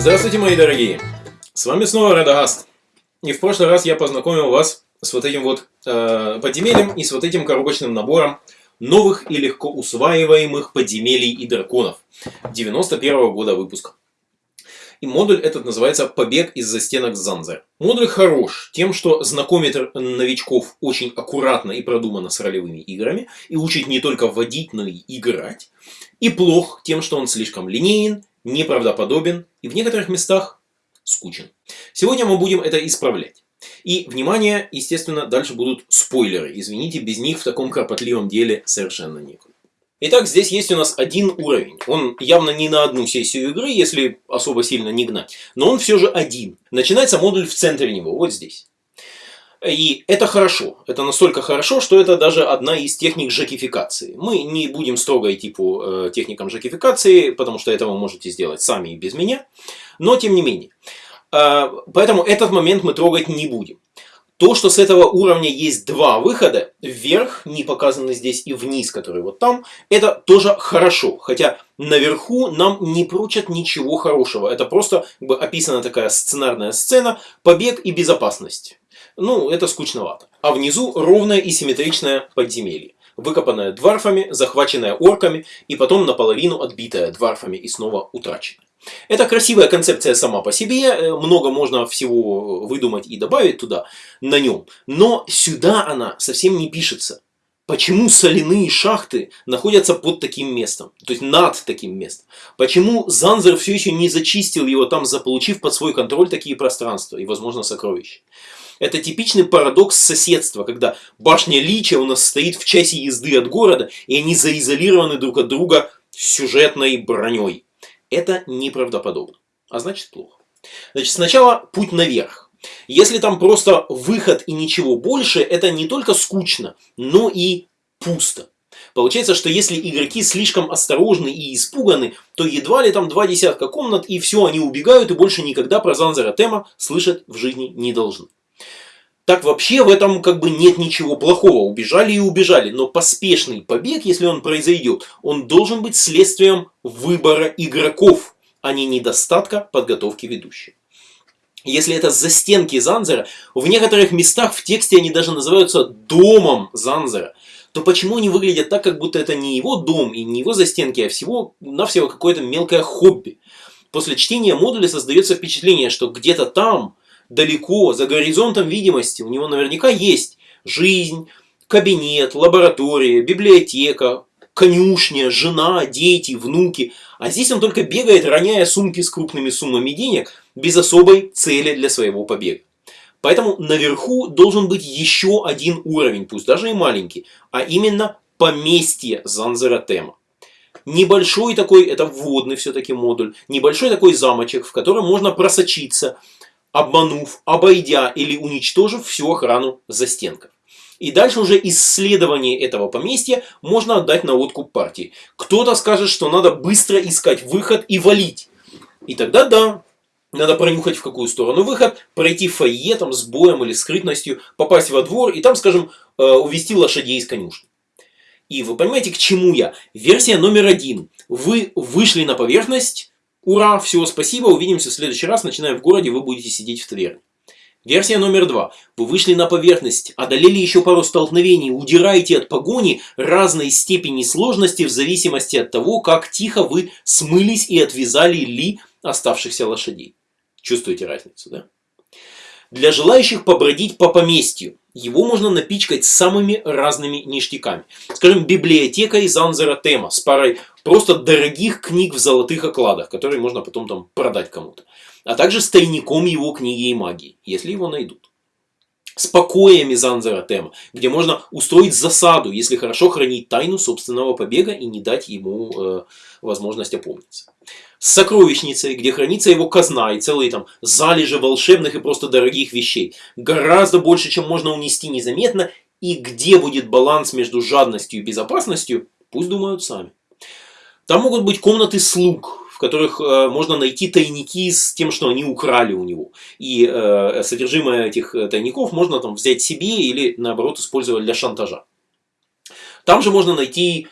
Здравствуйте, мои дорогие! С вами снова Радагаст. И в прошлый раз я познакомил вас с вот этим вот э, подземельем и с вот этим коробочным набором новых и легко усваиваемых подземелий и драконов 91 -го года выпуска. И модуль этот называется «Побег из застенок Занзер». Модуль хорош тем, что знакомит новичков очень аккуратно и продуманно с ролевыми играми и учит не только вводить, но и играть. И плох тем, что он слишком линеен, неправдоподобен и в некоторых местах скучен. Сегодня мы будем это исправлять. И, внимание, естественно, дальше будут спойлеры. Извините, без них в таком кропотливом деле совершенно некуда. Итак, здесь есть у нас один уровень. Он явно не на одну сессию игры, если особо сильно не гнать. Но он все же один. Начинается модуль в центре него, вот здесь. И это хорошо. Это настолько хорошо, что это даже одна из техник жакификации. Мы не будем строго идти по э, техникам жакификации, потому что это вы можете сделать сами и без меня. Но тем не менее. Э, поэтому этот момент мы трогать не будем. То, что с этого уровня есть два выхода, вверх, не показаны здесь, и вниз, который вот там, это тоже хорошо. Хотя наверху нам не прочат ничего хорошего. Это просто как бы, описана такая сценарная сцена, побег и безопасность. Ну, это скучновато. А внизу ровное и симметричное подземелье. Выкопанное дварфами, захваченное орками и потом наполовину отбитое дварфами и снова утраченное. Это красивая концепция сама по себе, э, много можно всего выдумать и добавить туда, на нем. Но сюда она совсем не пишется. Почему соляные шахты находятся под таким местом, то есть над таким местом? Почему Занзер все еще не зачистил его там, заполучив под свой контроль такие пространства и, возможно, сокровища? Это типичный парадокс соседства, когда башня Лича у нас стоит в часе езды от города, и они заизолированы друг от друга сюжетной броней. Это неправдоподобно, а значит плохо. Значит, сначала путь наверх. Если там просто выход и ничего больше, это не только скучно, но и пусто. Получается, что если игроки слишком осторожны и испуганы, то едва ли там два десятка комнат, и все, они убегают, и больше никогда про Занзера Тема слышать в жизни не должны. Так вообще в этом как бы нет ничего плохого. Убежали и убежали. Но поспешный побег, если он произойдет, он должен быть следствием выбора игроков, а не недостатка подготовки ведущих. Если это застенки Занзера, в некоторых местах в тексте они даже называются домом Занзера, то почему они выглядят так, как будто это не его дом и не его застенки, а всего-навсего какое-то мелкое хобби? После чтения модуля создается впечатление, что где-то там далеко, за горизонтом видимости, у него наверняка есть жизнь, кабинет, лаборатория, библиотека, конюшня, жена, дети, внуки. А здесь он только бегает, роняя сумки с крупными суммами денег, без особой цели для своего побега. Поэтому наверху должен быть еще один уровень, пусть даже и маленький, а именно поместье Занзера Тема. Небольшой такой, это вводный все-таки модуль, небольшой такой замочек, в котором можно просочиться, обманув, обойдя или уничтожив всю охрану застенков. И дальше уже исследование этого поместья можно отдать на откуп партии. Кто-то скажет, что надо быстро искать выход и валить. И тогда да, надо пронюхать в какую сторону выход, пройти фойе там с боем или скрытностью, попасть во двор и там, скажем, э, увести лошадей из конюшни. И вы понимаете, к чему я? Версия номер один. Вы вышли на поверхность, Ура, всего спасибо, увидимся в следующий раз, начинаем в городе, вы будете сидеть в таверне. Версия номер два. Вы вышли на поверхность, одолели еще пару столкновений, удираете от погони разной степени сложности в зависимости от того, как тихо вы смылись и отвязали ли оставшихся лошадей. Чувствуете разницу, да? Для желающих побродить по поместью, его можно напичкать самыми разными ништяками. Скажем, библиотека из Анзера Тема с парой просто дорогих книг в золотых окладах, которые можно потом там продать кому-то. А также с тайником его книги и магии, если его найдут. С покоями Занзера Тема, где можно устроить засаду, если хорошо хранить тайну собственного побега и не дать ему э, возможность опомниться. С сокровищницей, где хранится его казна и целые там залежи волшебных и просто дорогих вещей. Гораздо больше, чем можно унести незаметно. И где будет баланс между жадностью и безопасностью, пусть думают сами. Там могут быть комнаты слуг, в которых э, можно найти тайники с тем, что они украли у него. И э, содержимое этих э, тайников можно там взять себе или наоборот использовать для шантажа. Там же можно найти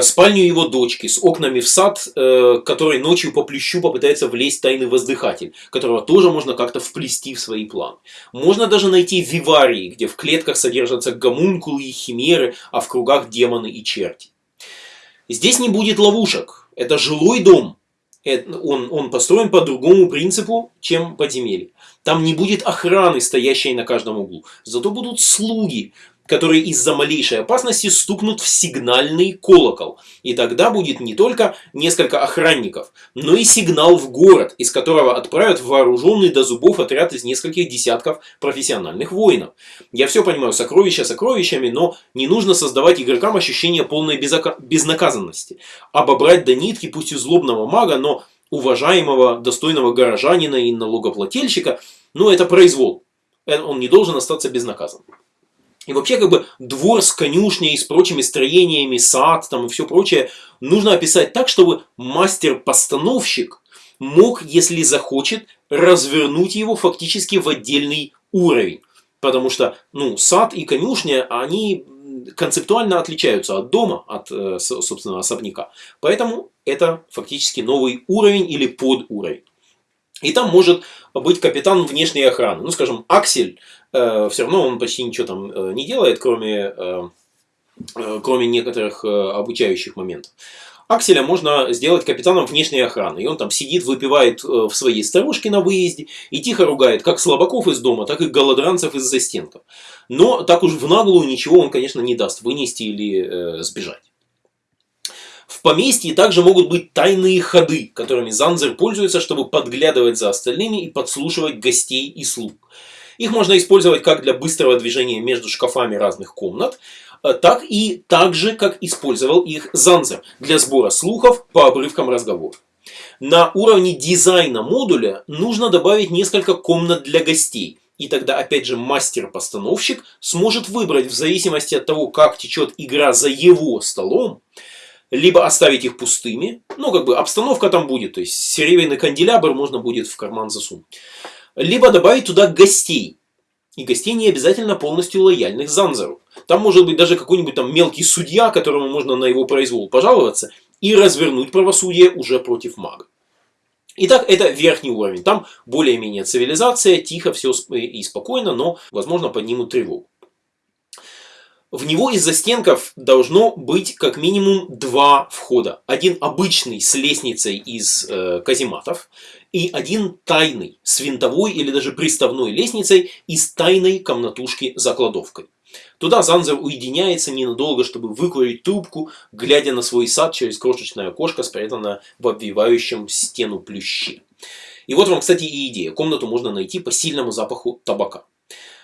спальню его дочки с окнами в сад, э, который ночью по плющу попытается влезть тайный воздыхатель, которого тоже можно как-то вплести в свои планы. Можно даже найти виварии, где в клетках содержатся гомункулы и химеры, а в кругах демоны и черти. Здесь не будет ловушек. Это жилой дом. Он, он построен по другому принципу, чем подземелье. Там не будет охраны, стоящей на каждом углу. Зато будут слуги, которые из-за малейшей опасности стукнут в сигнальный колокол. И тогда будет не только несколько охранников, но и сигнал в город, из которого отправят вооруженный до зубов отряд из нескольких десятков профессиональных воинов. Я все понимаю, сокровища сокровищами, но не нужно создавать игрокам ощущение полной безнаказанности. Обобрать до нитки, пусть и злобного мага, но уважаемого, достойного горожанина и налогоплательщика, ну это произвол. Э, он не должен остаться безнаказанным. И вообще, как бы, двор с конюшней, с прочими строениями, сад там и все прочее, нужно описать так, чтобы мастер-постановщик мог, если захочет, развернуть его фактически в отдельный уровень. Потому что, ну, сад и конюшня, они концептуально отличаются от дома, от, э, собственно, особняка. Поэтому это фактически новый уровень или подуровень. И там может быть капитан внешней охраны. Ну, скажем, Аксель, все равно он почти ничего там э, не делает, кроме, э, э, кроме некоторых э, обучающих моментов. Акселя можно сделать капитаном внешней охраны. И он там сидит, выпивает э, в своей старушке на выезде и тихо ругает как слабаков из дома, так и голодранцев из застенков. Но так уж в наглую ничего он, конечно, не даст вынести или э, сбежать. В поместье также могут быть тайные ходы, которыми Занзер пользуется, чтобы подглядывать за остальными и подслушивать гостей и слуг. Их можно использовать как для быстрого движения между шкафами разных комнат, э, так и так же, как использовал их Занзер для сбора слухов по обрывкам разговоров. На уровне дизайна модуля нужно добавить несколько комнат для гостей. И тогда, опять же, мастер-постановщик сможет выбрать в зависимости от того, как течет игра за его столом, либо оставить их пустыми, ну, как бы обстановка там будет, то есть серебряный канделябр можно будет в карман засунуть. Либо добавить туда гостей. И гостей не обязательно полностью лояльных Занзеру. Там может быть даже какой-нибудь там мелкий судья, которому можно на его произвол пожаловаться, и развернуть правосудие уже против мага. Итак, это верхний уровень. Там более-менее цивилизация, тихо все и спокойно, но, возможно, поднимут тревогу. В него из застенков должно быть как минимум два входа. Один обычный с лестницей из э, казематов и один тайный с винтовой или даже приставной лестницей из тайной комнатушки за кладовкой. Туда Занзер уединяется ненадолго, чтобы выкурить трубку, глядя на свой сад через крошечное окошко, спрятанное в обвивающем стену плюще. И вот вам, кстати, и идея. Комнату можно найти по сильному запаху табака.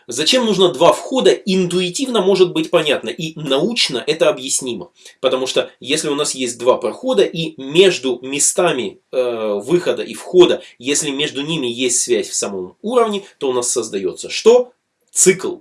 Зачем нужно два входа, интуитивно может быть понятно и научно это объяснимо. Потому что если у нас есть два прохода и между местами э, выхода и входа, если между ними есть связь в самом уровне, то у нас создается что? Цикл.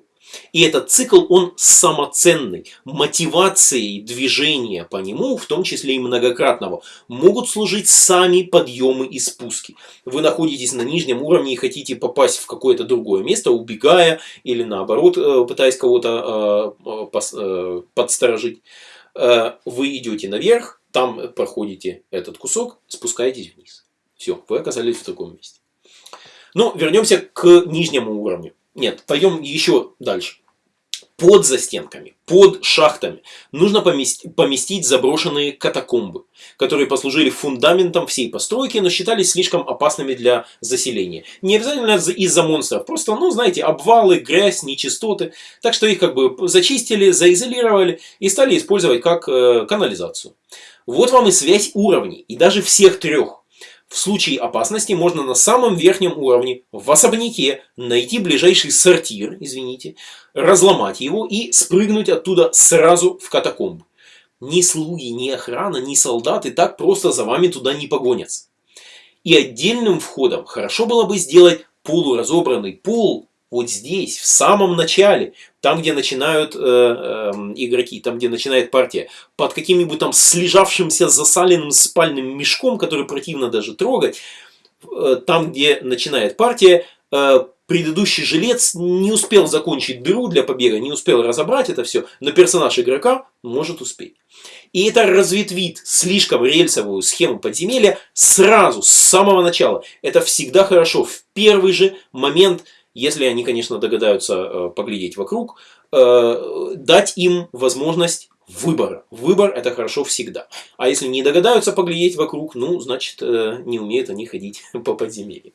И этот цикл, он самоценный. Мотивацией движения по нему, в том числе и многократного, могут служить сами подъемы и спуски. Вы находитесь на нижнем уровне и хотите попасть в какое-то другое место, убегая или наоборот, э, пытаясь кого-то э, э, подсторожить. Вы идете наверх, там проходите этот кусок, спускаетесь вниз. Все, вы оказались в таком месте. Но вернемся к нижнему уровню. Нет, пойдем еще дальше. Под застенками, под шахтами нужно поместить, поместить заброшенные катакомбы, которые послужили фундаментом всей постройки, но считались слишком опасными для заселения. Не обязательно из-за монстров, просто, ну, знаете, обвалы, грязь, нечистоты. Так что их как бы зачистили, заизолировали и стали использовать как э, канализацию. Вот вам и связь уровней, и даже всех трех. В случае опасности можно на самом верхнем уровне, в особняке, найти ближайший сортир, извините, разломать его и спрыгнуть оттуда сразу в катакомбы. Ни слуги, ни охрана, ни солдаты так просто за вами туда не погонятся. И отдельным входом хорошо было бы сделать полуразобранный пол вот здесь, в самом начале, там, где начинают э, э, игроки, там, где начинает партия, под каким-нибудь там слежавшимся засаленным спальным мешком, который противно даже трогать, э, там, где начинает партия, э, предыдущий жилец не успел закончить дыру для побега, не успел разобрать это все, но персонаж игрока может успеть. И это разветвит слишком рельсовую схему подземелья сразу, с самого начала. Это всегда хорошо. В первый же момент, если они, конечно, догадаются э, поглядеть вокруг, э, дать им возможность выбора. Выбор это хорошо всегда. А если не догадаются поглядеть вокруг, ну, значит, э, не умеют они ходить по подземелью.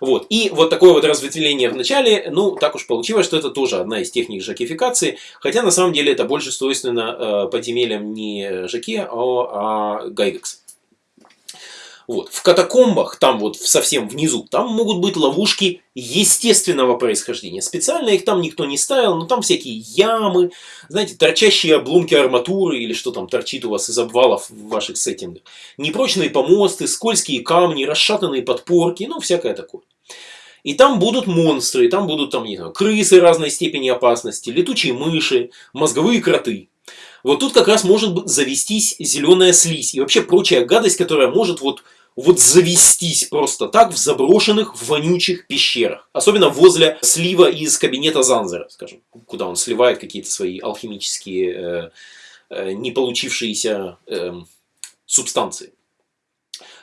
Вот. И вот такое вот разветвление в начале, ну, так уж получилось, что это тоже одна из техник жакификации, хотя на самом деле это больше свойственно э, подземельям не жаке, а, а гайвекс. Вот. В катакомбах, там вот совсем внизу, там могут быть ловушки естественного происхождения. Специально их там никто не ставил, но там всякие ямы, знаете, торчащие обломки арматуры или что там торчит у вас из обвалов в ваших сеттингах. Непрочные помосты, скользкие камни, расшатанные подпорки, ну всякое такое. И там будут монстры, там будут там, не знаю, крысы разной степени опасности, летучие мыши, мозговые кроты. Вот тут как раз может завестись зеленая слизь и вообще прочая гадость, которая может вот вот завестись просто так в заброшенных, вонючих пещерах. Особенно возле слива из кабинета Занзера, скажем, куда он сливает какие-то свои алхимические, э, э, не получившиеся э, субстанции.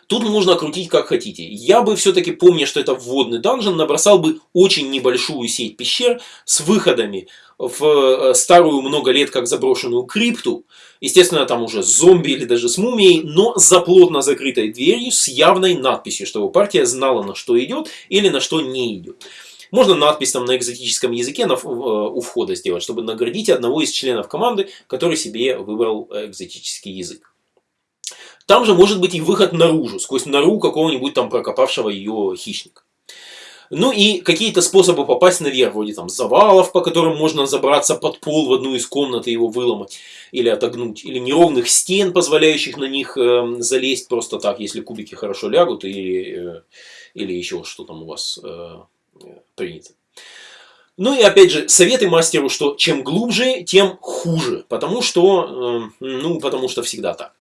Тут можно крутить как хотите. Я бы все-таки, помня, что это вводный данжен, набросал бы очень небольшую сеть пещер с выходами в э, старую много лет как заброшенную крипту. Естественно, там уже зомби или даже с мумией, но за плотно закрытой дверью с явной надписью, чтобы партия знала, на что идет или на что не идет. Можно надпись там на экзотическом языке на, э, у входа сделать, чтобы наградить одного из членов команды, который себе выбрал э, экзотический язык. Там же может быть и выход наружу, сквозь нору какого-нибудь там прокопавшего ее хищника. Ну и какие-то способы попасть наверх, вроде там завалов, по которым можно забраться под пол в одну из комнат и его выломать или отогнуть. Или неровных стен, позволяющих на них э, залезть просто так, если кубики хорошо лягут или, э, или еще что там у вас э, принято. Ну и опять же, советы мастеру, что чем глубже, тем хуже. Потому что, э, ну, потому что всегда так.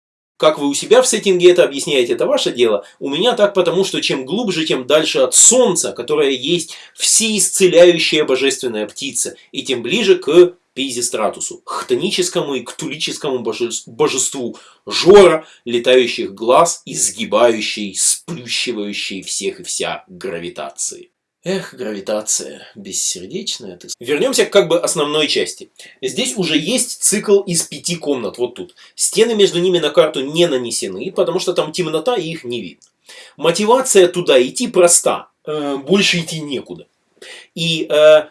Как вы у себя в сеттинге это объясняете, это ваше дело. У меня так потому, что чем глубже, тем дальше от солнца, которое есть всеисцеляющая божественная птица, и тем ближе к Пизистратусу, хтоническому и ктулическому божеству, жора, летающих глаз, изгибающей, сплющивающей всех и вся гравитации. Эх, гравитация, бессердечная ты. Вернемся к как бы основной части. Здесь уже есть цикл из пяти комнат, вот тут. Стены между ними на карту не нанесены, потому что там темнота и их не видно. Мотивация туда идти проста, э, больше идти некуда. И э,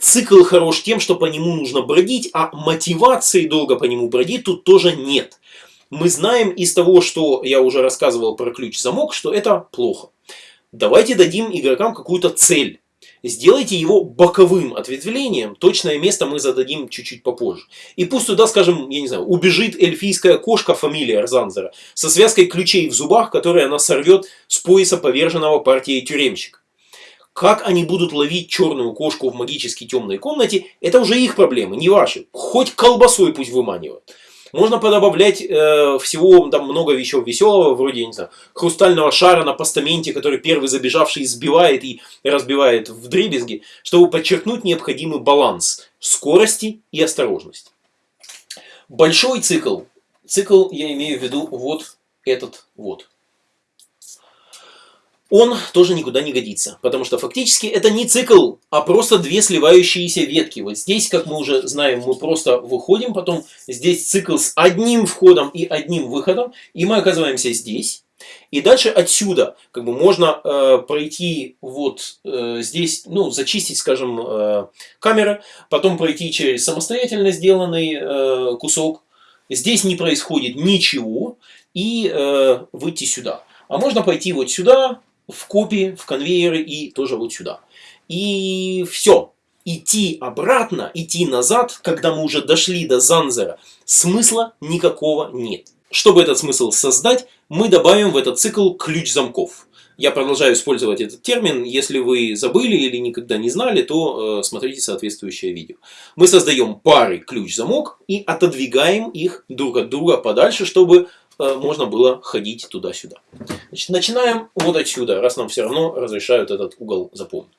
цикл хорош тем, что по нему нужно бродить, а мотивации долго по нему бродить тут тоже нет. Мы знаем из того, что я уже рассказывал про ключ-замок, что это плохо. Давайте дадим игрокам какую-то цель. Сделайте его боковым ответвлением. Точное место мы зададим чуть-чуть попозже. И пусть туда, скажем, я не знаю, убежит эльфийская кошка фамилия Арзанзера со связкой ключей в зубах, которые она сорвет с пояса поверженного партии тюремщика. Как они будут ловить черную кошку в магически темной комнате, это уже их проблемы, не ваши. Хоть колбасой пусть выманивают. Можно подобавлять э, всего там много вещей веселого, вроде, не знаю, хрустального шара на постаменте, который первый забежавший сбивает и разбивает в дребезги, чтобы подчеркнуть необходимый баланс скорости и осторожности. Большой цикл, цикл я имею в виду вот этот вот он тоже никуда не годится. Потому что фактически это не цикл, а просто две сливающиеся ветки. Вот здесь, как мы уже знаем, мы просто выходим, потом здесь цикл с одним входом и одним выходом, и мы оказываемся здесь. И дальше отсюда как бы можно э, пройти вот э, здесь, ну, зачистить, скажем, э, камеры, потом пройти через самостоятельно сделанный э, кусок. Здесь не происходит ничего, и э, выйти сюда. А можно пойти вот сюда, в копии, в конвейеры и тоже вот сюда. И все. Идти обратно, идти назад, когда мы уже дошли до Занзера, смысла никакого нет. Чтобы этот смысл создать, мы добавим в этот цикл ключ замков. Я продолжаю использовать этот термин. Если вы забыли или никогда не знали, то э, смотрите соответствующее видео. Мы создаем пары ключ-замок и отодвигаем их друг от друга подальше, чтобы можно было ходить туда-сюда. Значит, начинаем вот отсюда, раз нам все равно разрешают этот угол запомнить.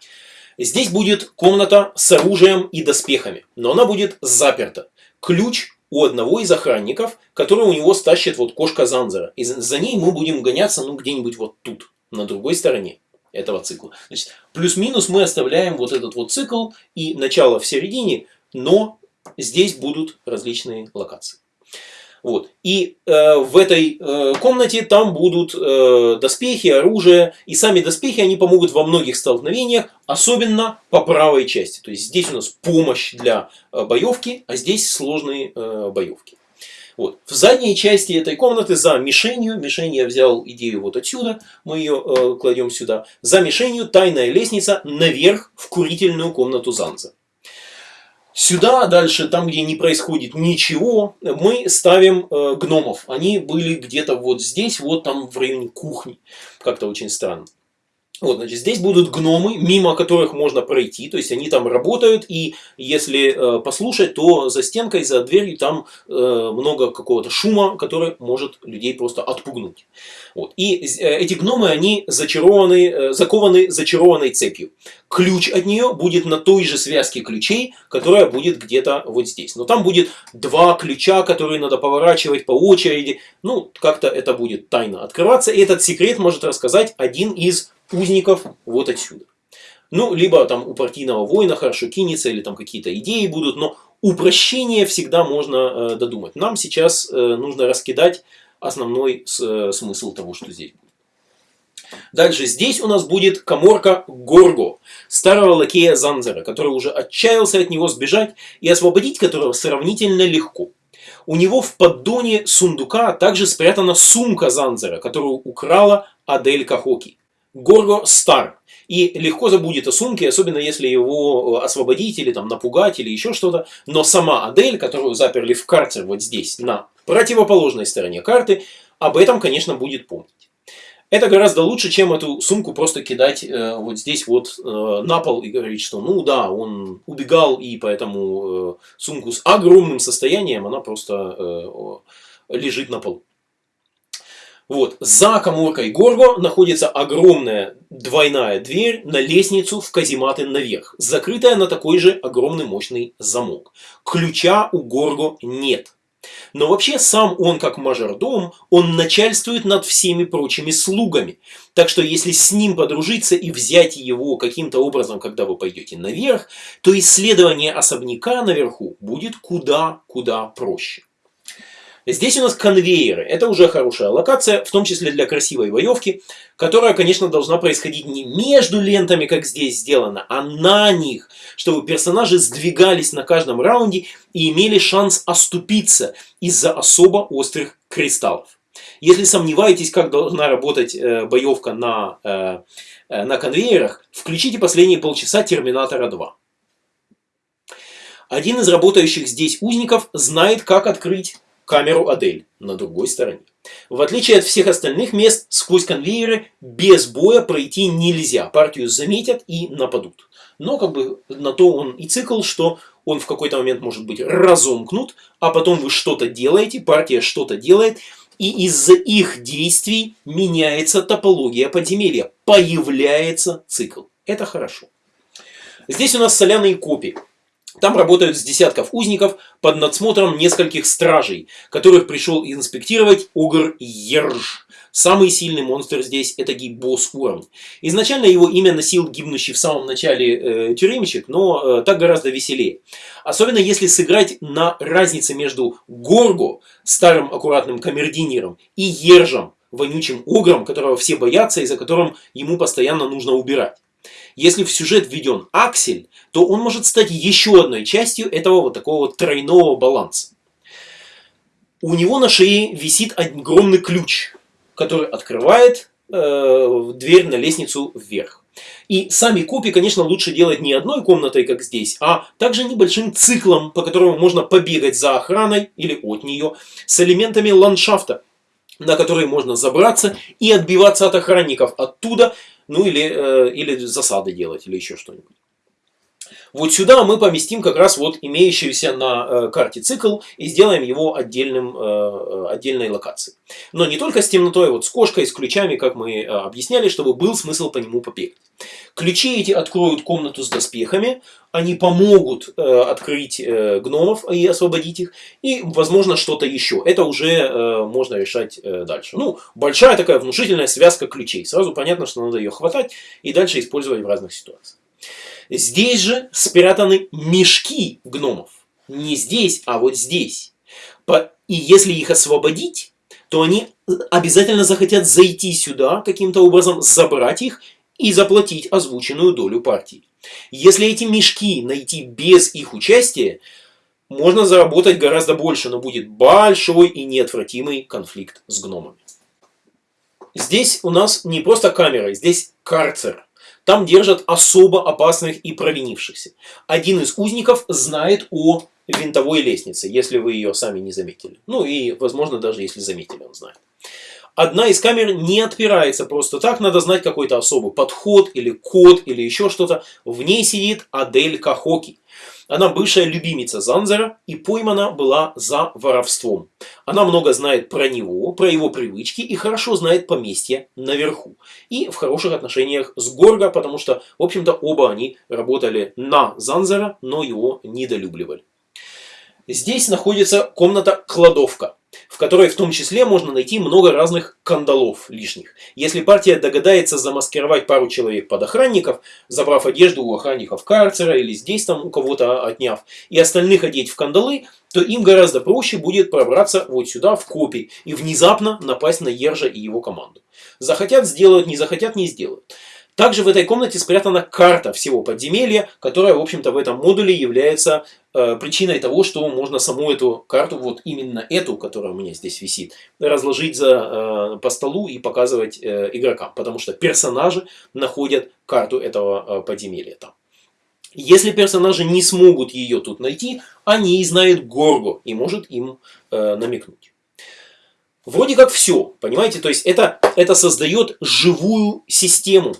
Здесь будет комната с оружием и доспехами, но она будет заперта. Ключ у одного из охранников, который у него стащит вот кошка Занзера. И за ней мы будем гоняться, ну, где-нибудь вот тут, на другой стороне этого цикла. Плюс-минус мы оставляем вот этот вот цикл и начало в середине, но здесь будут различные локации. Вот. И э, в этой э, комнате там будут э, доспехи, оружие. И сами доспехи, они помогут во многих столкновениях, особенно по правой части. То есть здесь у нас помощь для э, боевки, а здесь сложные э, боевки. Вот. В задней части этой комнаты за мишенью, мишень я взял идею вот отсюда, мы ее э, кладем сюда, за мишенью тайная лестница наверх в курительную комнату Занза. Сюда, дальше, там, где не происходит ничего, мы ставим э, гномов. Они были где-то вот здесь, вот там в районе кухни. Как-то очень странно. Вот, значит, здесь будут гномы, мимо которых можно пройти, то есть они там работают, и если э, послушать, то за стенкой, за дверью там э, много какого-то шума, который может людей просто отпугнуть. Вот. И э, эти гномы, они зачарованы, э, закованы зачарованной цепью. Ключ от нее будет на той же связке ключей, которая будет где-то вот здесь. Но там будет два ключа, которые надо поворачивать по очереди. Ну, как-то это будет тайно открываться, и этот секрет может рассказать один из узников вот отсюда. Ну, либо там у партийного воина хорошо кинется, или там какие-то идеи будут, но упрощение всегда можно э, додумать. Нам сейчас э, нужно раскидать основной с, э, смысл того, что здесь будет. Дальше здесь у нас будет коморка Горго, старого лакея Занзера, который уже отчаялся от него сбежать и освободить которого сравнительно легко. У него в поддоне сундука также спрятана сумка Занзера, которую украла Адель Кахоки. Горго стар. И легко забудет о сумке, особенно если его э, освободить или там напугать или еще что-то. Но сама Адель, которую заперли в карцер вот здесь, на противоположной стороне карты, об этом, конечно, будет помнить. Это гораздо лучше, чем эту сумку просто кидать э, вот здесь вот э, на пол и говорить, что ну да, он убегал и поэтому э, сумку с огромным состоянием, она просто э, лежит на полу. Вот, за коморкой Горго находится огромная двойная дверь на лестницу в казематы наверх, закрытая на такой же огромный мощный замок. Ключа у Горго нет. Но вообще сам он как мажордом, он начальствует над всеми прочими слугами. Так что если с ним подружиться и взять его каким-то образом, когда вы пойдете наверх, то исследование особняка наверху будет куда-куда проще. Здесь у нас конвейеры. Это уже хорошая локация, в том числе для красивой боевки, которая, конечно, должна происходить не между лентами, как здесь сделано, а на них, чтобы персонажи сдвигались на каждом раунде и имели шанс оступиться из-за особо острых кристаллов. Если сомневаетесь, как должна работать э, боевка на, э, э, на конвейерах, включите последние полчаса Терминатора 2. Один из работающих здесь узников знает, как открыть камеру Адель на другой стороне. В отличие от всех остальных мест, сквозь конвейеры без боя пройти нельзя. Партию заметят и нападут. Но как бы на то он и цикл, что он в какой-то момент может быть разомкнут, а потом вы что-то делаете, партия что-то делает, и из-за их действий меняется топология подземелья, появляется цикл. Это хорошо. Здесь у нас соляные копии. Там работают с десятков узников под надсмотром нескольких стражей, которых пришел инспектировать Огр Ерж. Самый сильный монстр здесь это босс уровня. Изначально его имя носил гибнущий в самом начале э, тюремщик, но э, так гораздо веселее. Особенно если сыграть на разнице между Горго, старым аккуратным камердинером, и Ержем, вонючим огром, которого все боятся и за которым ему постоянно нужно убирать. Если в сюжет введен аксель, то он может стать еще одной частью этого вот такого вот тройного баланса. У него на шее висит огромный ключ, который открывает э, дверь на лестницу вверх. И сами копии, конечно, лучше делать не одной комнатой, как здесь, а также небольшим циклом, по которому можно побегать за охраной или от нее, с элементами ландшафта, на которые можно забраться и отбиваться от охранников оттуда, ну или, э, или засады делать, или еще что-нибудь. Вот сюда мы поместим как раз вот имеющийся на э, карте цикл и сделаем его отдельным, э, э, отдельной локацией. Но не только с темнотой, вот с кошкой, с ключами, как мы объясняли, чтобы был смысл по нему побегать. Ключи эти откроют комнату с доспехами, они помогут открыть гномов и освободить их, и, возможно, что-то еще. Это уже можно решать дальше. Ну, большая такая внушительная связка ключей. Сразу понятно, что надо ее хватать и дальше использовать в разных ситуациях. Здесь же спрятаны мешки гномов. Не здесь, а вот здесь. И если их освободить, то они обязательно захотят зайти сюда, каким-то образом забрать их и заплатить озвученную долю партии. Если эти мешки найти без их участия, можно заработать гораздо больше, но будет большой и неотвратимый конфликт с гномами. Здесь у нас не просто камера, здесь карцер. Там держат особо опасных и провинившихся. Один из узников знает о винтовой лестнице, если вы ее сами не заметили. Ну и, возможно, даже если заметили, он знает. Одна из камер не отпирается просто так, надо знать какой-то особый подход или код или еще что-то. В ней сидит Адель Кахоки. Она бывшая любимица Занзера и поймана была за воровством. Она много знает про него, про его привычки и хорошо знает поместье наверху. И в хороших отношениях с Горго, потому что, в общем-то, оба они работали на Занзера, но его недолюбливали. Здесь находится комната-кладовка в которой в том числе можно найти много разных кандалов лишних. Если партия догадается замаскировать пару человек под охранников, забрав одежду у охранников карцера или здесь там у кого-то отняв, и остальных одеть в кандалы, то им гораздо проще будет пробраться вот сюда в копии и внезапно напасть на Ержа и его команду. Захотят сделают, не захотят не сделают. Также в этой комнате спрятана карта всего подземелья, которая, в общем-то, в этом модуле является э, причиной того, что можно саму эту карту, вот именно эту, которая у меня здесь висит, разложить за, э, по столу и показывать э, игрокам. Потому что персонажи находят карту этого э, подземелья там. Если персонажи не смогут ее тут найти, они знают Горго и может им э, намекнуть. Вроде как все, понимаете? То есть это, это создает живую систему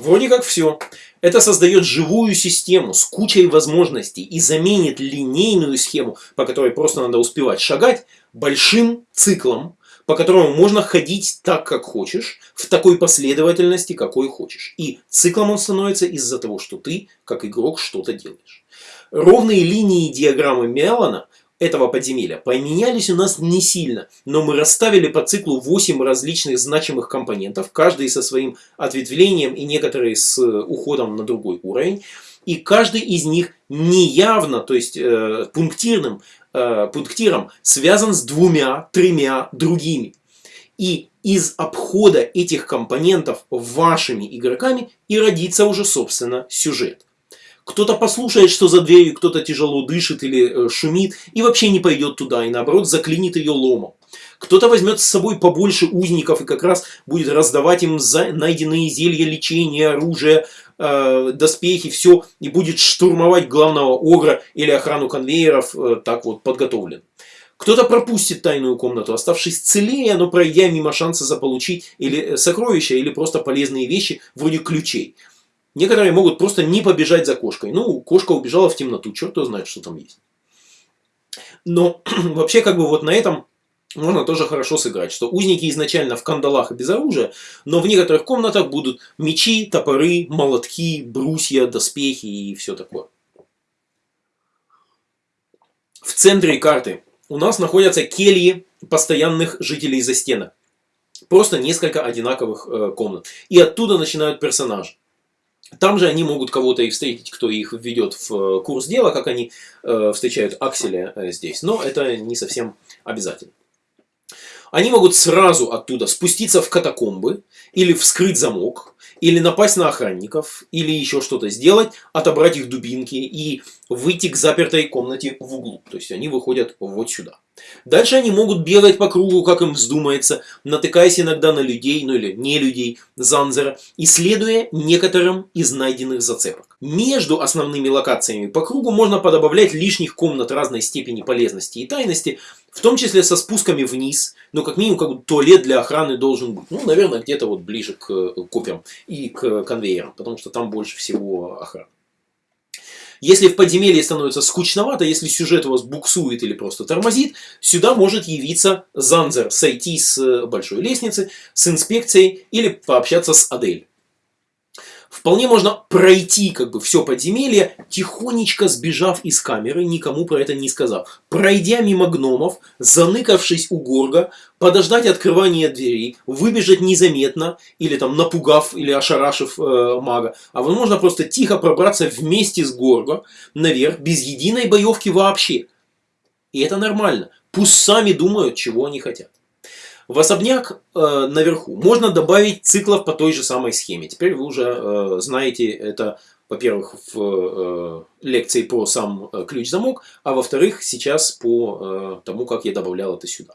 Вроде как все. Это создает живую систему с кучей возможностей и заменит линейную схему, по которой просто надо успевать шагать, большим циклом, по которому можно ходить так, как хочешь, в такой последовательности, какой хочешь. И циклом он становится из-за того, что ты, как игрок, что-то делаешь. Ровные линии диаграммы Мелана этого подземелья поменялись у нас не сильно, но мы расставили по циклу 8 различных значимых компонентов, каждый со своим ответвлением и некоторые с э, уходом на другой уровень. И каждый из них неявно, то есть э, пунктирным, э, пунктиром связан с двумя-тремя другими. И из обхода этих компонентов вашими игроками и родится уже, собственно, сюжет. Кто-то послушает, что за дверью кто-то тяжело дышит или э, шумит, и вообще не пойдет туда, и наоборот заклинит ее ломом. Кто-то возьмет с собой побольше узников и как раз будет раздавать им за найденные зелья, лечения, оружие, э, доспехи, все, и будет штурмовать главного огра или охрану конвейеров, э, так вот подготовлен. Кто-то пропустит тайную комнату, оставшись целее, но пройдя мимо шанса заполучить или э, сокровища, или просто полезные вещи, вроде ключей. Некоторые могут просто не побежать за кошкой. Ну, кошка убежала в темноту, черт его знает, что там есть. Но вообще, как бы вот на этом можно тоже хорошо сыграть, что узники изначально в кандалах и без оружия, но в некоторых комнатах будут мечи, топоры, молотки, брусья, доспехи и все такое. В центре карты у нас находятся кельи постоянных жителей за стенок. Просто несколько одинаковых э, комнат. И оттуда начинают персонажи. Там же они могут кого-то и встретить, кто их введет в э, курс дела, как они э, встречают Акселя э, здесь. Но это не совсем обязательно. Они могут сразу оттуда спуститься в катакомбы, или вскрыть замок, или напасть на охранников, или еще что-то сделать, отобрать их дубинки и выйти к запертой комнате в углу. То есть они выходят вот сюда. Дальше они могут бегать по кругу, как им вздумается, натыкаясь иногда на людей, ну или не людей, Занзера, исследуя некоторым из найденных зацепок. Между основными локациями по кругу можно подобавлять лишних комнат разной степени полезности и тайности, в том числе со спусками вниз, но как минимум как бы туалет для охраны должен быть. Ну, наверное, где-то вот ближе к копьям и к конвейерам, потому что там больше всего охраны. Если в подземелье становится скучновато, если сюжет у вас буксует или просто тормозит, сюда может явиться Занзер, сойти с большой лестницы, с инспекцией или пообщаться с Адель. Вполне можно пройти как бы все подземелье, тихонечко сбежав из камеры, никому про это не сказав. Пройдя мимо гномов, заныкавшись у горга, подождать открывания дверей, выбежать незаметно, или там напугав, или ошарашив э, мага. А возможно просто тихо пробраться вместе с горга наверх, без единой боевки вообще. И это нормально. Пусть сами думают, чего они хотят. В особняк э, наверху можно добавить циклов по той же самой схеме. Теперь вы уже э, знаете это, во-первых, в э, лекции про сам э, ключ-замок, а во-вторых, сейчас по э, тому, как я добавлял это сюда.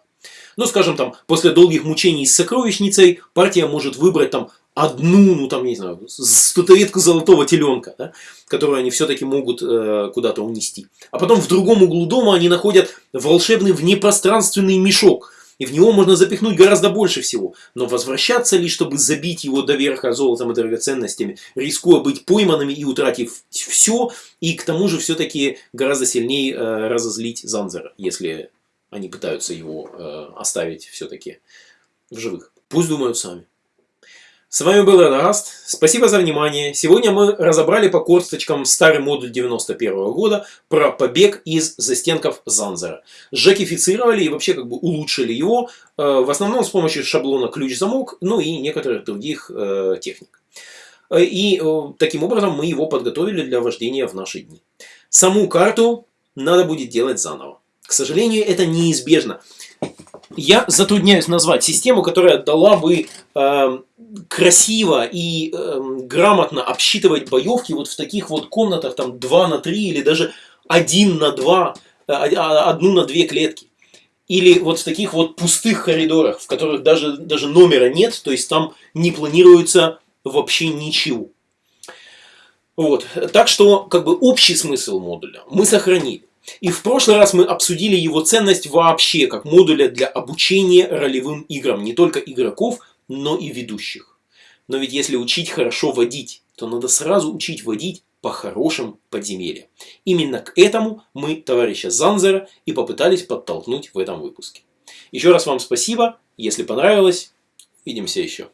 Ну, скажем, там, после долгих мучений с сокровищницей, партия может выбрать там одну, ну там, не знаю, статуэтку золотого теленка, да, которую они все-таки могут э, куда-то унести. А потом в другом углу дома они находят волшебный внепространственный мешок, и в него можно запихнуть гораздо больше всего. Но возвращаться ли, чтобы забить его до верха золотом и драгоценностями, рискуя быть пойманными и утратив все, и к тому же все-таки гораздо сильнее э, разозлить Занзера, если они пытаются его э, оставить все-таки в живых. Пусть думают сами. С вами был Радагаст. Спасибо за внимание. Сегодня мы разобрали по косточкам старый модуль 91 -го года про побег из застенков Занзера. Жакифицировали и вообще как бы улучшили его, э, в основном с помощью шаблона ключ-замок, ну и некоторых других э, техник. Э, и таким образом мы его подготовили для вождения в наши дни. Саму карту надо будет делать заново. К сожалению, это неизбежно. Я затрудняюсь назвать систему, которая дала бы э, красиво и э, грамотно обсчитывать боевки вот в таких вот комнатах, там 2 на 3 или даже 1 на 2, э, 1 на 2 клетки. Или вот в таких вот пустых коридорах, в которых даже, даже номера нет, то есть там не планируется вообще ничего. Вот. Так что, как бы, общий смысл модуля мы сохранили. И в прошлый раз мы обсудили его ценность вообще как модуля для обучения ролевым играм не только игроков, но и ведущих. Но ведь если учить хорошо водить, то надо сразу учить водить по хорошим подземельям. Именно к этому мы товарища Занзера и попытались подтолкнуть в этом выпуске. Еще раз вам спасибо. Если понравилось, увидимся еще.